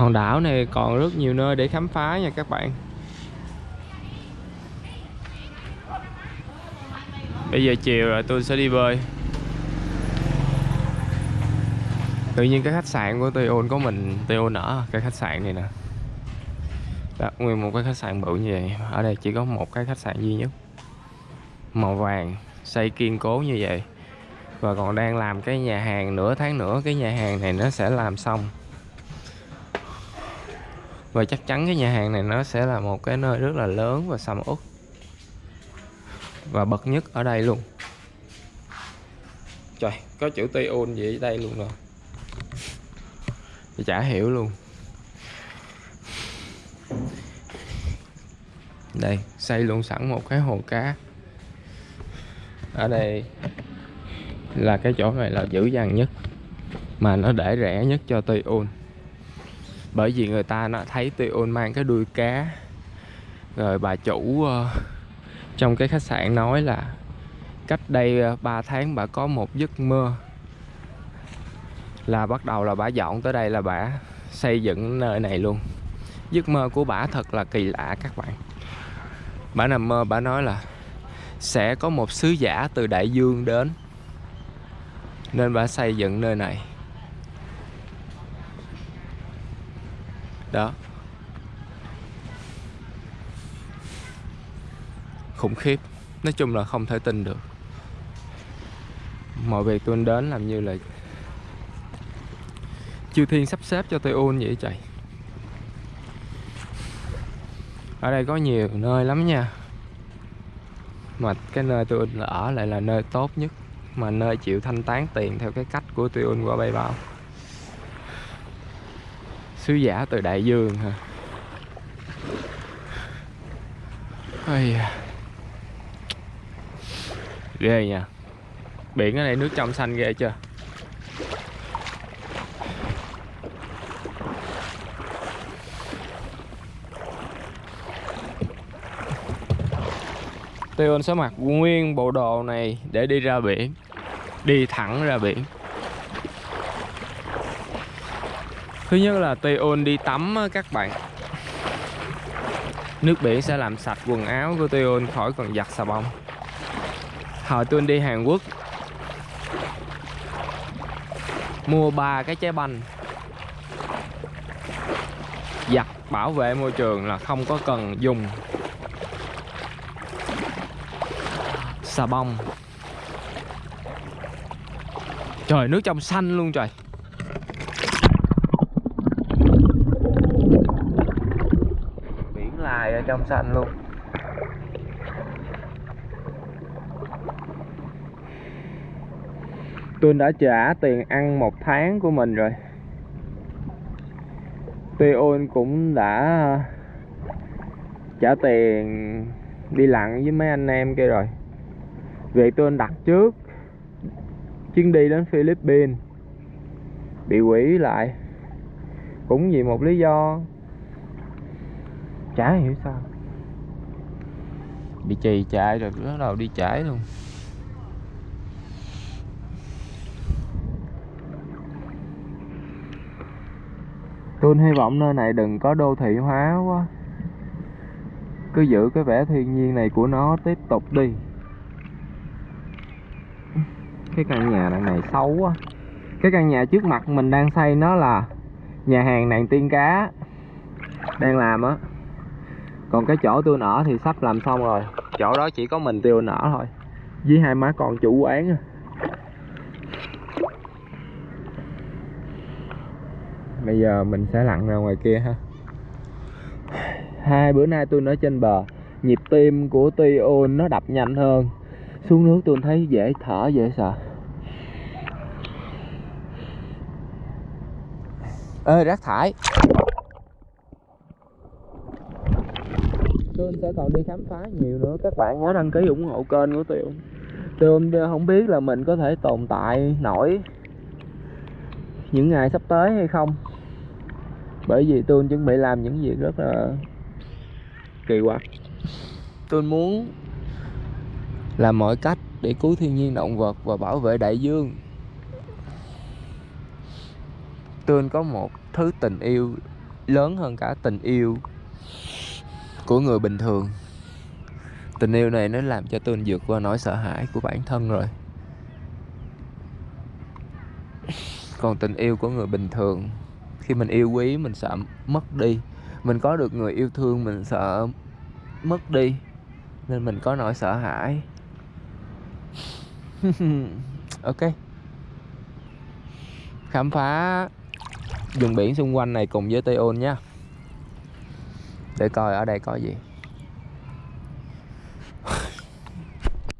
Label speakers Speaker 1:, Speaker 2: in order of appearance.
Speaker 1: hòn đảo này còn rất nhiều nơi để khám phá nha các bạn. Bây giờ chiều rồi tôi sẽ đi bơi. Tự nhiên cái khách sạn của Tây có mình Tây ở cái khách sạn này nè. Đó, nguyên một cái khách sạn bự như vậy. Ở đây chỉ có một cái khách sạn duy nhất. Màu vàng xây kiên cố như vậy. Và còn đang làm cái nhà hàng nửa tháng nữa cái nhà hàng này nó sẽ làm xong và chắc chắn cái nhà hàng này nó sẽ là một cái nơi rất là lớn và sầm uất. Và bậc nhất ở đây luôn. Trời, có chữ tây ôn gì ở đây luôn rồi. Thì chả hiểu luôn. Đây, xây luôn sẵn một cái hồ cá. Ở đây là cái chỗ này là dữ dằn nhất. Mà nó để rẻ nhất cho tây ôn bởi vì người ta nó thấy tây ôn mang cái đuôi cá. Rồi bà chủ uh, trong cái khách sạn nói là cách đây ờ, 3 tháng bà có một giấc mơ. Là bắt đầu là bà dọn tới đây là bà xây dựng nơi này luôn. Giấc mơ của bà thật là kỳ lạ các bạn. Bà nằm mơ bà nói là sẽ có một sứ giả từ đại dương đến nên bà xây dựng nơi này. Đó. Khủng khiếp. Nói chung là không thể tin được. Mọi việc tôi đến làm như là chư thiên sắp xếp cho tôi ôn vậy trời. Ở đây có nhiều nơi lắm nha. Mà cái nơi tôi ở lại là nơi tốt nhất. Mà nơi chịu thanh toán tiền theo cái cách của tôi qua bay bao sứ giả từ đại dương hả? Ây da. ghê nha. Biển ở đây nước trong xanh ghê chưa? Tion sẽ mặc nguyên bộ đồ này để đi ra biển. Đi thẳng ra biển. Thứ nhất là Tion đi tắm ờ, các bạn. Nước biển sẽ làm sạch quần áo của Tion khỏi còn giặt xà bông. Hồi tôi đi Hàn Quốc. Mua ba cái trái banh. Giặt bảo vệ môi trường là không có cần dùng xà bông. Trời, nước trong xanh luôn trời. Trong xanh luôn. Tôi đã trả tiền ăn một tháng của mình rồi. Tion cũng đã trả tiền đi lặn với mấy anh em kia rồi. Việc tôi đặt trước chuyến đi đến Philippines bị quỷ lại cũng vì một lý do chả hiểu sao. Bị trì chạy rồi bắt đầu đi chảy luôn. Tôi hy vọng nơi này đừng có đô thị hóa quá. Cứ giữ cái vẻ thiên nhiên này của nó tiếp tục đi. Cái căn nhà đằng này xấu quá. Cái căn nhà trước mặt mình đang xây nó là nhà hàng nàng tiên cá đang làm á còn cái chỗ tôi nở thì sắp làm xong rồi. Chỗ đó chỉ có mình tiêu nở thôi. Với hai má con chủ quán bây giờ mình sẽ lặn ra ngoài kia ha. Hai bữa nay tôi nói trên bờ, nhịp tim của Tion nó đập nhanh hơn. Xuống nước tôi thấy dễ thở, dễ sợ. Ơi rác thải. Tôi sẽ còn đi khám phá nhiều nữa. Các bạn nhớ đăng ký ủng hộ kênh của tôi tôi không biết là mình có thể tồn tại nổi những ngày sắp tới hay không. Bởi vì tôi chuẩn bị làm những việc rất là kỳ quặc. Tôi muốn làm mọi cách để cứu thiên nhiên động vật và bảo vệ đại dương. Tôi có một thứ tình yêu lớn hơn cả tình yêu của người bình thường. Tình yêu này nó làm cho tôi vượt qua nỗi sợ hãi của bản thân rồi. Còn tình yêu của người bình thường, khi mình yêu quý, mình sợ mất đi. Mình có được người yêu thương, mình sợ mất đi. Nên mình có nỗi sợ hãi. Ok. Khám phá vùng biển xung quanh này cùng với Tây Ôn nha để coi ở đây có gì.